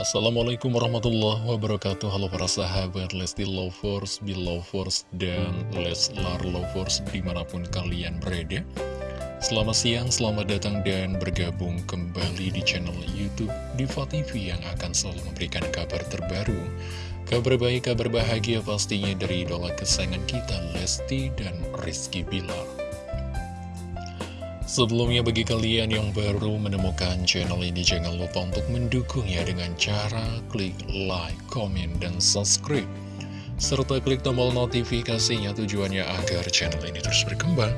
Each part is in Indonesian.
Assalamualaikum warahmatullahi wabarakatuh. Halo para sahabat Lesti Lovers, Belovers, dan Leslar Lovers di mana pun kalian berada. Selamat siang, selamat datang dan bergabung kembali di channel Youtube Diva TV yang akan selalu memberikan kabar terbaru. Kabar baik, kabar bahagia pastinya dari idola kesayangan kita Lesti dan Rizky Bilar Sebelumnya bagi kalian yang baru menemukan channel ini jangan lupa untuk mendukungnya dengan cara klik like, komen, dan subscribe serta klik tombol notifikasinya tujuannya agar channel ini terus berkembang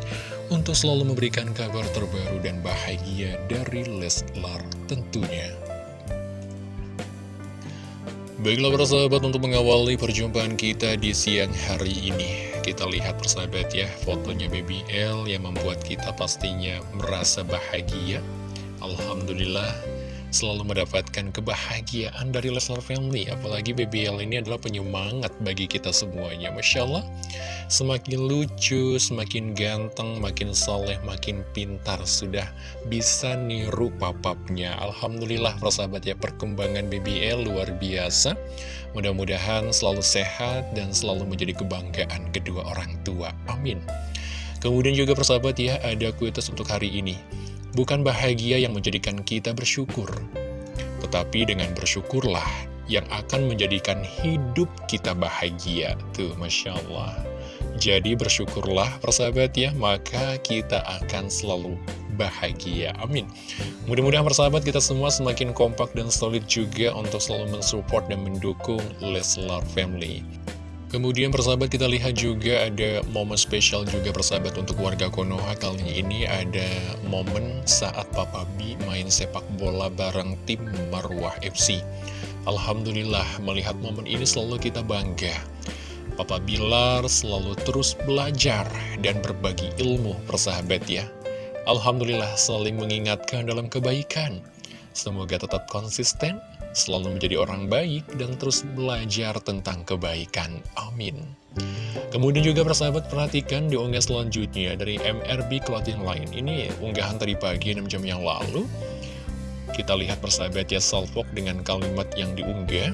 untuk selalu memberikan kabar terbaru dan bahagia dari Leslar tentunya. Baiklah para sahabat untuk mengawali perjumpaan kita di siang hari ini Kita lihat persahabat ya fotonya Baby L yang membuat kita pastinya merasa bahagia. Alhamdulillah selalu mendapatkan kebahagiaan dari Leslar Family. Apalagi BBL ini adalah penyemangat bagi kita semuanya. Masya Allah Semakin lucu, semakin ganteng, makin soleh, makin pintar Sudah bisa niru papapnya Alhamdulillah persahabat ya perkembangan BBL luar biasa. Mudah-mudahan selalu sehat dan selalu menjadi kebanggaan kedua orang tua. Amin. Kemudian juga persahabat ya ada kuitus untuk hari ini Bukan bahagia yang menjadikan kita bersyukur, tetapi dengan bersyukurlah yang akan menjadikan hidup kita bahagia. Tuh, Masya Allah. Jadi bersyukurlah persahabat ya, maka kita akan selalu bahagia. Amin. Mudah-mudahan persahabat kita semua semakin kompak dan solid juga untuk selalu mensupport dan mendukung Leslar Family. Kemudian persahabat kita lihat juga ada momen spesial juga persahabat untuk warga Konoha Kali ini. Ada momen saat Papa B main sepak bola bareng tim Marwah FC Alhamdulillah melihat momen ini selalu kita bangga. Papa Bilar selalu terus belajar dan berbagi ilmu persahabat ya. Alhamdulillah saling mengingatkan dalam kebaikan. Semoga tetap konsisten selalu menjadi orang baik dan terus belajar tentang kebaikan. Amin. Kemudian juga persahabat perhatikan di unggah selanjutnya dari MRB Clothing Line. Ini unggahan tadi pagi 6 jam yang lalu. Kita lihat persahabat ya salvok dengan kalimat yang diunggah.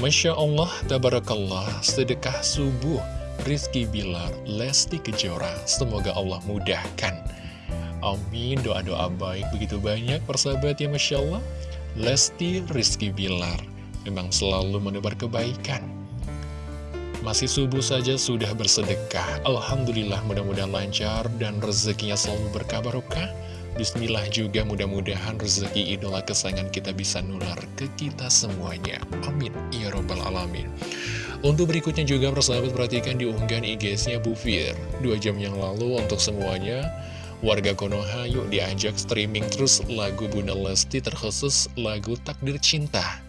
Masya Allah, Tabarakallah, sedekah subuh, Rizky Bilar, Lesti Kejora. Semoga Allah mudahkan. Amin, doa-doa baik begitu banyak persahabat ya Masya Allah. Lesti Rizky Bilar memang selalu menebar kebaikan. Masih subuh saja sudah bersedekah. Alhamdulillah mudah-mudahan lancar dan rezekinya selalu berkabarokah. Bismillah juga mudah-mudahan rezeki idola kesayangan kita bisa nular ke kita semuanya. Amin. Ya Robbal Alamin. Untuk berikutnya juga persahabat perhatikan diunggahan IG-nya Bu Fir. Dua jam yang lalu untuk semuanya Warga Konoha yuk diajak streaming terus lagu Bunda Lesti terkhusus lagu Takdir Cinta.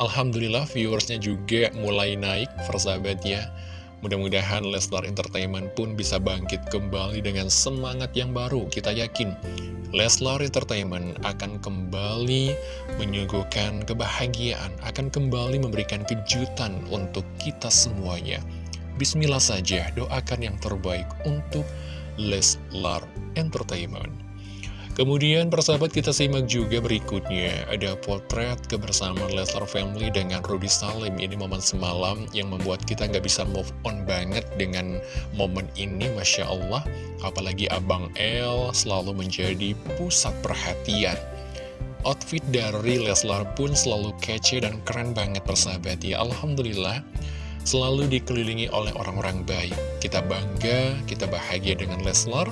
Alhamdulillah viewersnya juga mulai naik persahabat ya. Mudah-mudahan Lestar Entertainment pun bisa bangkit kembali dengan semangat yang baru. Kita yakin Leslar Entertainment akan kembali menyuguhkan kebahagiaan, akan kembali memberikan kejutan untuk kita semuanya. Bismillah saja, doakan yang terbaik untuk Leslar Entertainment. Kemudian persahabat kita simak juga berikutnya. Ada potret kebersamaan Leslar Family dengan Rudy Salim. Ini momen semalam yang membuat kita nggak bisa move on banget dengan momen ini Masya Allah. Apalagi Abang L selalu menjadi pusat perhatian. Outfit dari Leslar pun selalu kece dan keren banget persahabat. Ya Alhamdulillah selalu dikelilingi oleh orang-orang baik. Kita bangga, kita bahagia dengan Leslar,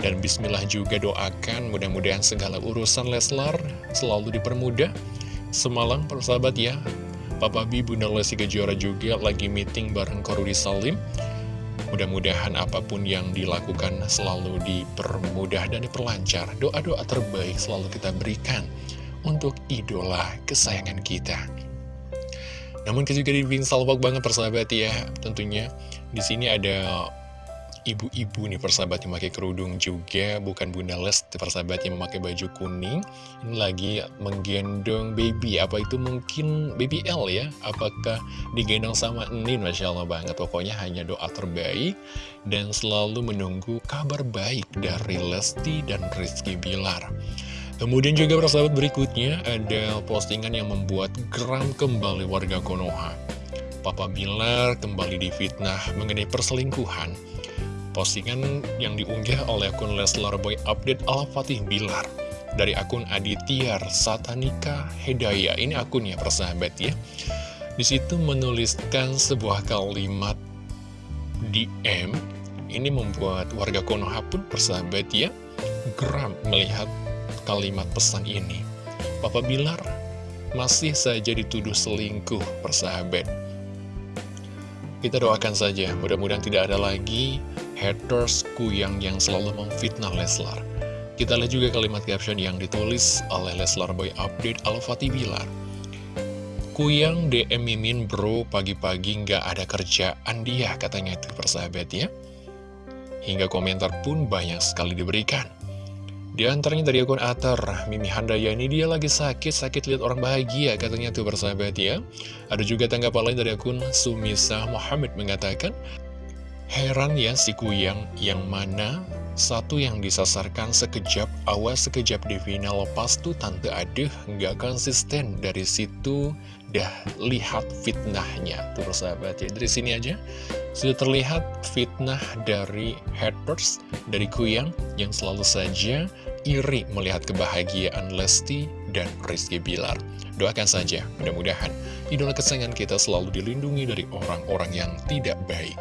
dan bismillah juga doakan mudah-mudahan segala urusan Leslar selalu dipermudah. Semalam persahabat ya, Papa B, Bunda Lesti Kejora juga lagi meeting bareng Korudi Salim. Mudah-mudahan apa pun yang dilakukan selalu dipermudah dan diperlancar. Doa-doa terbaik selalu kita berikan untuk idola kesayangan kita. Namun juga dibikin salvok banget persahabat ya Tentunya. Di sini ada ibu-ibu nih persahabat yang pakai kerudung juga Bukan Bunda Les persahabat yang memakai baju kuning. Ini lagi menggendong baby Apa itu mungkin baby L ya? Apakah digendong sama Nin? Masya Allah banget. Pokoknya hanya doa terbaik Dan selalu menunggu kabar baik dari Lesti dan Rizky Bilar Kemudian juga persahabat berikutnya ada postingan yang membuat geram kembali warga Konoha. Papa Bilar kembali difitnah mengenai perselingkuhan. Postingan yang diunggah oleh akun Leslar Boy Update Al Fatih Bilar dari akun Aditya Satanika Hedaya. Ini akunnya persahabat ya. Di situ menuliskan sebuah kalimat DM. Ini membuat warga Konoha pun persahabat ya geram melihat kalimat pesan ini. Papa Bilar masih saja dituduh selingkuh, persahabat. Kita doakan saja, mudah-mudahan tidak ada lagi haters kuyang yang selalu memfitnah Leslar. Kita lihat juga kalimat caption yang ditulis oleh Leslar Boy Update Al-Fatih Bilar. Kuyang DM Mimin bro, pagi-pagi nggak ada kerjaan dia, katanya itu persahabat ya. Hingga komentar pun banyak sekali diberikan. Di antaranya dari akun Atar, Mimi Handaya ini dia lagi sakit, sakit lihat orang bahagia, katanya tuh bersahabat ya. Ada juga tanggapan lain dari akun Sumisa Muhammad mengatakan, Heran ya si Kuyang, yang mana satu yang disasarkan sekejap, awas sekejap di final lepas tuh Tante Aduh nggak konsisten dari situ dah lihat fitnahnya tuh bersahabat ya dari sini aja sudah terlihat fitnah dari haters dari Kuyang yang selalu saja iri melihat kebahagiaan Lesti dan Rizky Bilar. Doakan saja, mudah-mudahan idola kesayangan kita selalu dilindungi dari orang-orang yang tidak baik.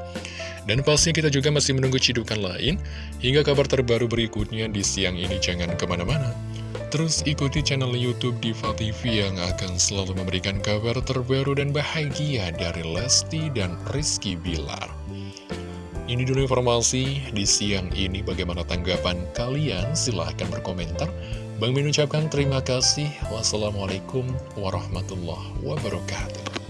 Dan pastinya kita juga masih menunggu cidukan lain, hingga kabar terbaru berikutnya di siang ini jangan ke mana-mana. Terus ikuti channel Youtube Diva TV yang akan selalu memberikan kabar terbaru dan bahagia dari Lesti dan Rizky Bilar. Ini dulu informasi di siang ini. Bagaimana tanggapan kalian? Silahkan berkomentar. Bang Min ucapkan terima kasih. Wassalamualaikum warahmatullahi wabarakatuh.